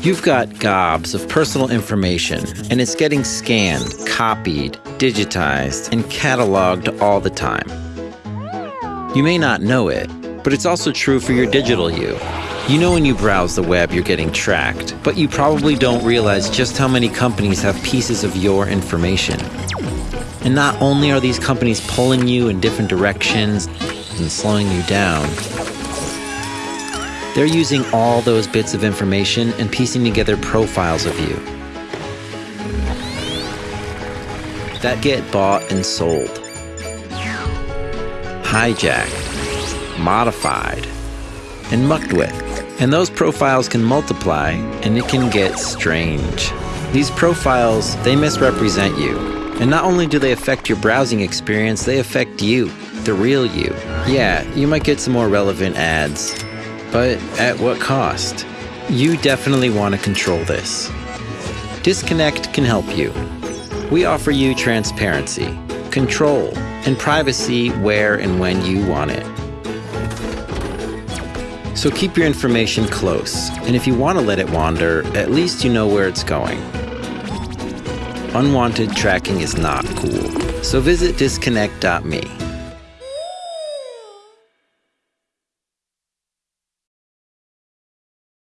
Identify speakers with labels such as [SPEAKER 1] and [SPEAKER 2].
[SPEAKER 1] You've got gobs of personal information, and it's getting scanned, copied, digitized, and cataloged all the time. You may not know it, but it's also true for your digital you. You know when you browse the web you're getting tracked, but you probably don't realize just how many companies have pieces of your information. And not only are these companies pulling you in different directions and slowing you down, they're using all those bits of information and piecing together profiles of you that get bought and sold, hijacked, modified, and mucked with. And those profiles can multiply and it can get strange. These profiles, they misrepresent you. And not only do they affect your browsing experience, they affect you, the real you. Yeah, you might get some more relevant ads, but at what cost? You definitely want to control this. Disconnect can help you. We offer you transparency, control, and privacy where and when you want it. So keep your information close, and if you want to let it wander, at least you know where it's going. Unwanted tracking is not cool, so visit disconnect.me.